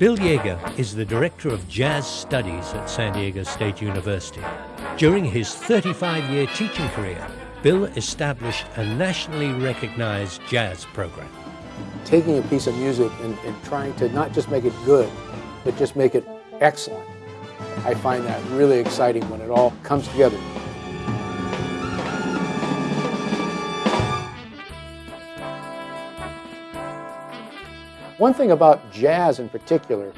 Bill Yeager is the Director of Jazz Studies at San Diego State University. During his 35-year teaching career, Bill established a nationally recognized jazz program. Taking a piece of music and, and trying to not just make it good, but just make it excellent. I find that really exciting when it all comes together. One thing about jazz in particular,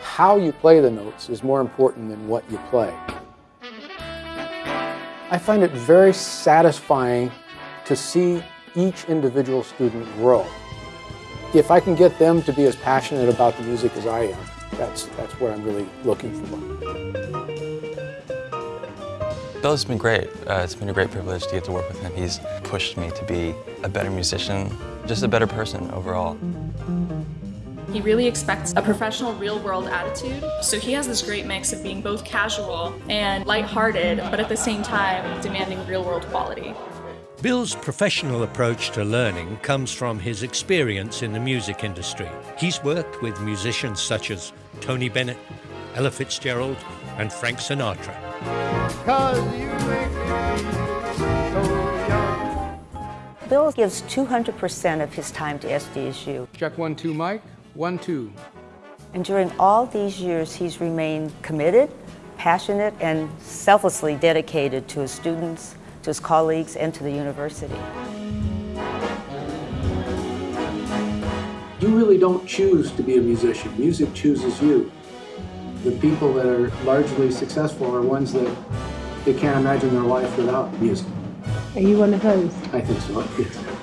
how you play the notes is more important than what you play. I find it very satisfying to see each individual student grow. If I can get them to be as passionate about the music as I am, that's, that's what I'm really looking for. Bill's been great. Uh, it's been a great privilege to get to work with him. He's pushed me to be a better musician, just a better person overall. He really expects a professional real-world attitude. So he has this great mix of being both casual and lighthearted, but at the same time demanding real-world quality. Bill's professional approach to learning comes from his experience in the music industry. He's worked with musicians such as Tony Bennett, Ella Fitzgerald, and Frank Sinatra. Bill gives 200% of his time to SDSU. Check one, two, Mike. One, two. And during all these years, he's remained committed, passionate, and selflessly dedicated to his students, to his colleagues, and to the university. You really don't choose to be a musician. Music chooses you. The people that are largely successful are ones that they can't imagine their life without music. Are you one of those? I think so.